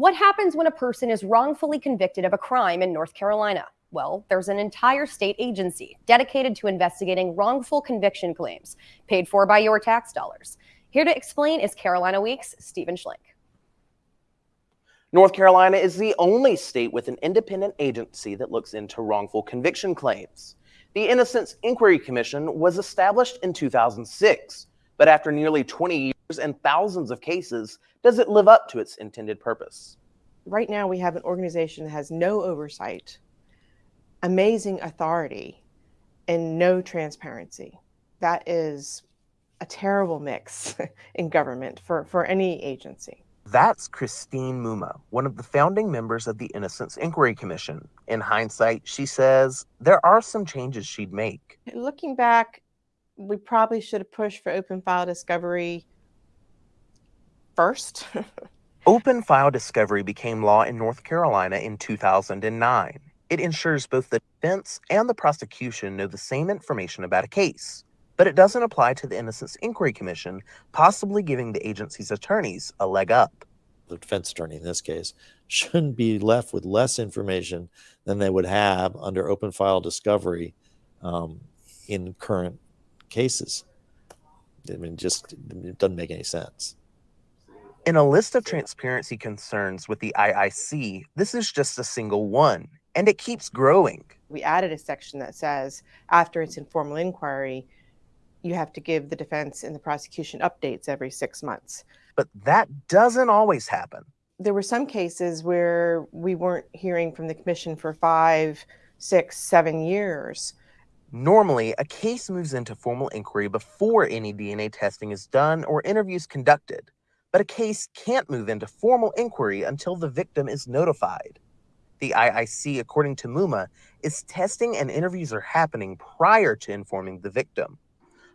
What happens when a person is wrongfully convicted of a crime in North Carolina? Well, there's an entire state agency dedicated to investigating wrongful conviction claims, paid for by your tax dollars. Here to explain is Carolina Week's Stephen Schlink. North Carolina is the only state with an independent agency that looks into wrongful conviction claims. The Innocence Inquiry Commission was established in 2006, but after nearly 20 years and thousands of cases, does it live up to its intended purpose? Right now, we have an organization that has no oversight, amazing authority, and no transparency. That is a terrible mix in government for, for any agency. That's Christine Mumma, one of the founding members of the Innocence Inquiry Commission. In hindsight, she says there are some changes she'd make. Looking back, we probably should have pushed for open file discovery first. Open file discovery became law in North Carolina in 2009. It ensures both the defense and the prosecution know the same information about a case, but it doesn't apply to the Innocence Inquiry Commission, possibly giving the agency's attorneys a leg up. The defense attorney in this case shouldn't be left with less information than they would have under open file discovery um, in current cases. I mean, just it doesn't make any sense. In a list of transparency concerns with the IIC, this is just a single one, and it keeps growing. We added a section that says after its informal inquiry, you have to give the defense and the prosecution updates every six months. But that doesn't always happen. There were some cases where we weren't hearing from the commission for five, six, seven years. Normally, a case moves into formal inquiry before any DNA testing is done or interviews conducted but a case can't move into formal inquiry until the victim is notified. The IIC, according to Mumma, is testing and interviews are happening prior to informing the victim.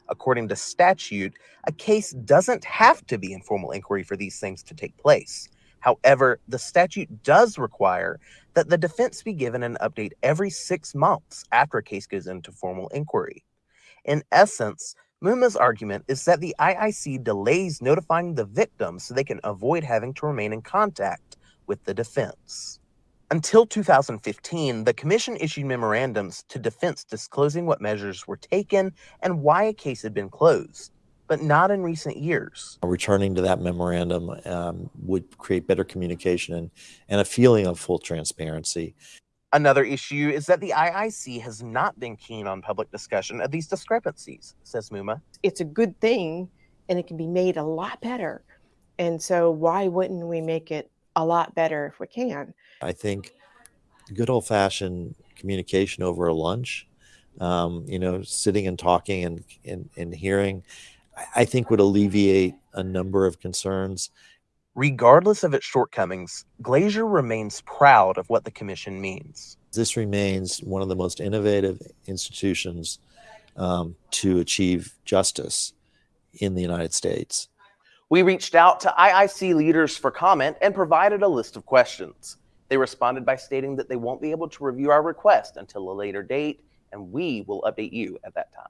According to statute, a case doesn't have to be in formal inquiry for these things to take place. However, the statute does require that the defense be given an update every six months after a case goes into formal inquiry. In essence, Mumma's argument is that the IIC delays notifying the victims so they can avoid having to remain in contact with the defense. Until 2015, the Commission issued memorandums to defense disclosing what measures were taken and why a case had been closed, but not in recent years. Returning to that memorandum um, would create better communication and, and a feeling of full transparency. Another issue is that the IIC has not been keen on public discussion of these discrepancies, says Mumma. It's a good thing and it can be made a lot better. And so why wouldn't we make it a lot better if we can? I think good old fashioned communication over a lunch, um, you know, sitting and talking and, and, and hearing, I think would alleviate a number of concerns. Regardless of its shortcomings, Glazier remains proud of what the Commission means. This remains one of the most innovative institutions um, to achieve justice in the United States. We reached out to IIC leaders for comment and provided a list of questions. They responded by stating that they won't be able to review our request until a later date, and we will update you at that time.